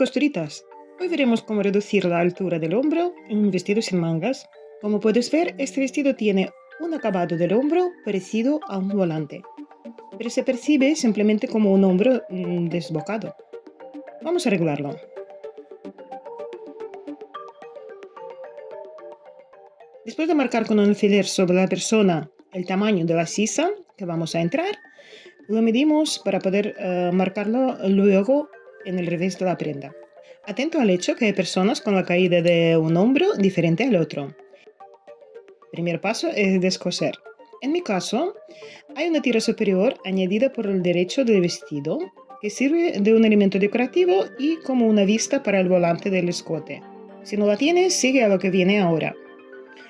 costuritas! Hoy veremos cómo reducir la altura del hombro en un vestido sin mangas. Como puedes ver, este vestido tiene un acabado del hombro parecido a un volante, pero se percibe simplemente como un hombro mm, desbocado. Vamos a arreglarlo. Después de marcar con un alfiler sobre la persona el tamaño de la sisa que vamos a entrar, lo medimos para poder eh, marcarlo luego en el revés de la prenda. Atento al hecho que hay personas con la caída de un hombro diferente al otro. Primer paso es descoser. En mi caso, hay una tira superior añadida por el derecho del vestido que sirve de un elemento decorativo y como una vista para el volante del escote. Si no la tienes, sigue a lo que viene ahora.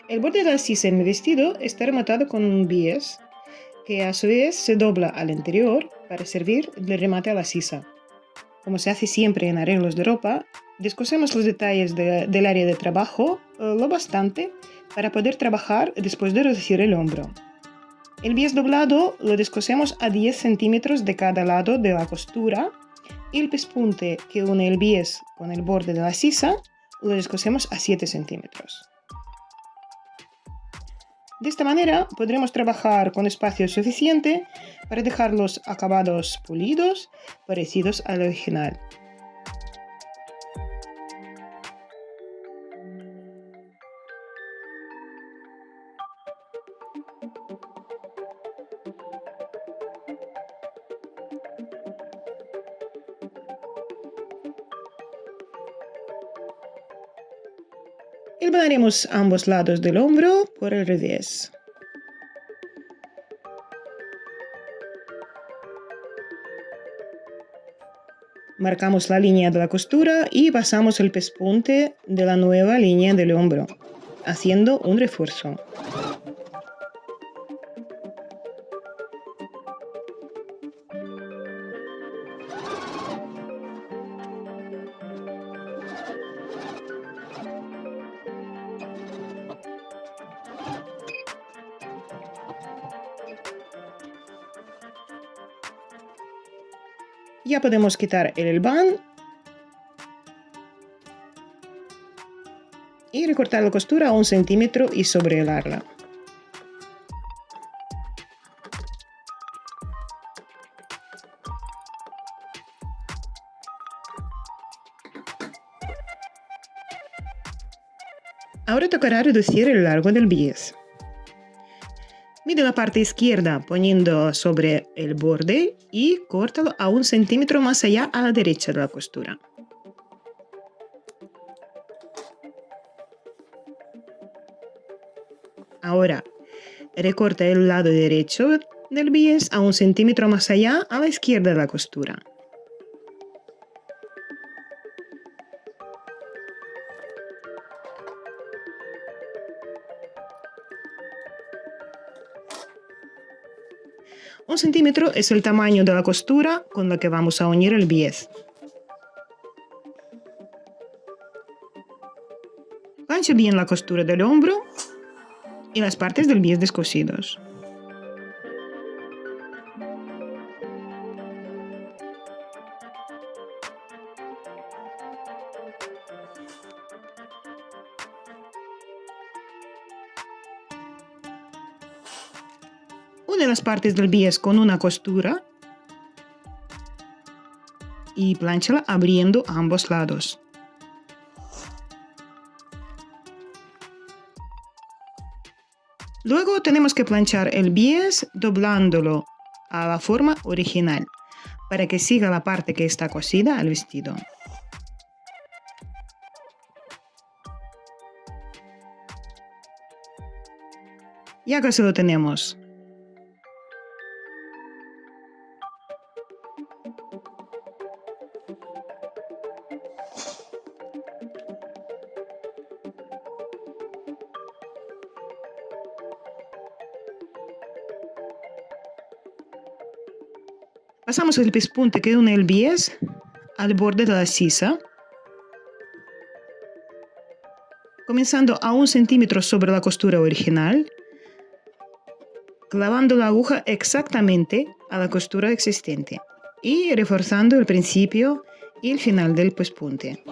El borde de la sisa en mi vestido está rematado con un bies que a su vez se dobla al interior para servir de remate a la sisa como se hace siempre en arreglos de ropa, descosemos los detalles del área de trabajo eh, lo bastante para poder trabajar después de reducir el hombro. El bies doblado lo descosemos a 10 centímetros de cada lado de la costura y el pespunte que une el bies con el borde de la sisa lo descosemos a 7 centímetros. De esta manera podremos trabajar con espacio suficiente para dejar los acabados pulidos parecidos al original. Hilvanaremos ambos lados del hombro por el revés. Marcamos la línea de la costura y pasamos el pespunte de la nueva línea del hombro, haciendo un refuerzo. Ya podemos quitar el elván y recortar la costura a un centímetro y sobrelarla. Ahora tocará reducir el largo del bies. Mide la parte izquierda poniendo sobre el borde y córtalo a un centímetro más allá a la derecha de la costura. Ahora, recorta el lado derecho del bies a un centímetro más allá a la izquierda de la costura. Un centímetro es el tamaño de la costura con la que vamos a unir el bies. Plancha bien la costura del hombro y las partes del bies descosidos. Une las partes del bies con una costura y planchala abriendo ambos lados. Luego tenemos que planchar el bies doblándolo a la forma original para que siga la parte que está cosida al vestido. Ya casi lo tenemos. Pasamos el pespunte que une el bies al borde de la sisa, comenzando a un centímetro sobre la costura original, clavando la aguja exactamente a la costura existente y reforzando el principio y el final del pespunte.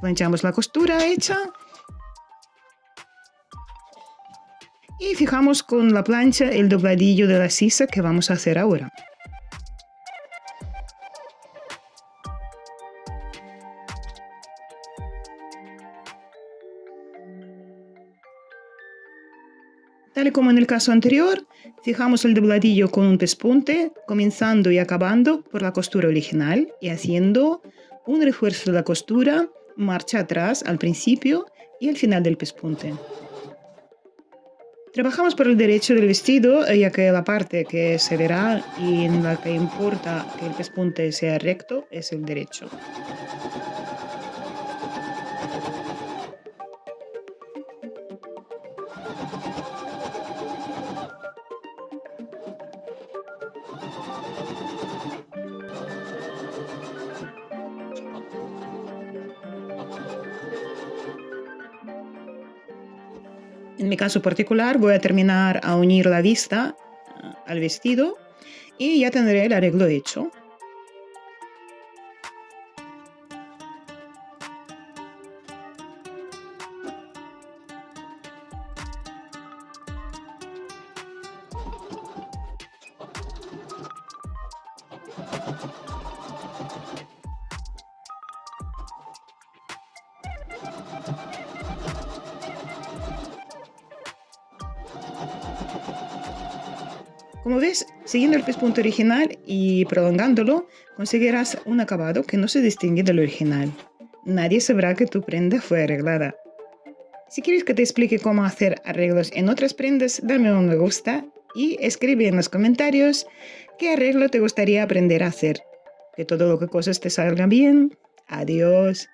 Planchamos la costura hecha y fijamos con la plancha el dobladillo de la sisa que vamos a hacer ahora. Tal y como en el caso anterior, fijamos el dobladillo con un pespunte, comenzando y acabando por la costura original y haciendo un refuerzo de la costura marcha atrás al principio y al final del pespunte. Trabajamos por el derecho del vestido, ya que la parte que se verá y en la que importa que el pespunte sea recto es el derecho. En mi caso particular voy a terminar a unir la vista eh, al vestido y ya tendré el arreglo hecho. Como ves, siguiendo el pespunto original y prolongándolo, conseguirás un acabado que no se distingue del original. Nadie sabrá que tu prenda fue arreglada. Si quieres que te explique cómo hacer arreglos en otras prendas, dame un me gusta y escribe en los comentarios qué arreglo te gustaría aprender a hacer. Que todo lo que cosas te salga bien. Adiós.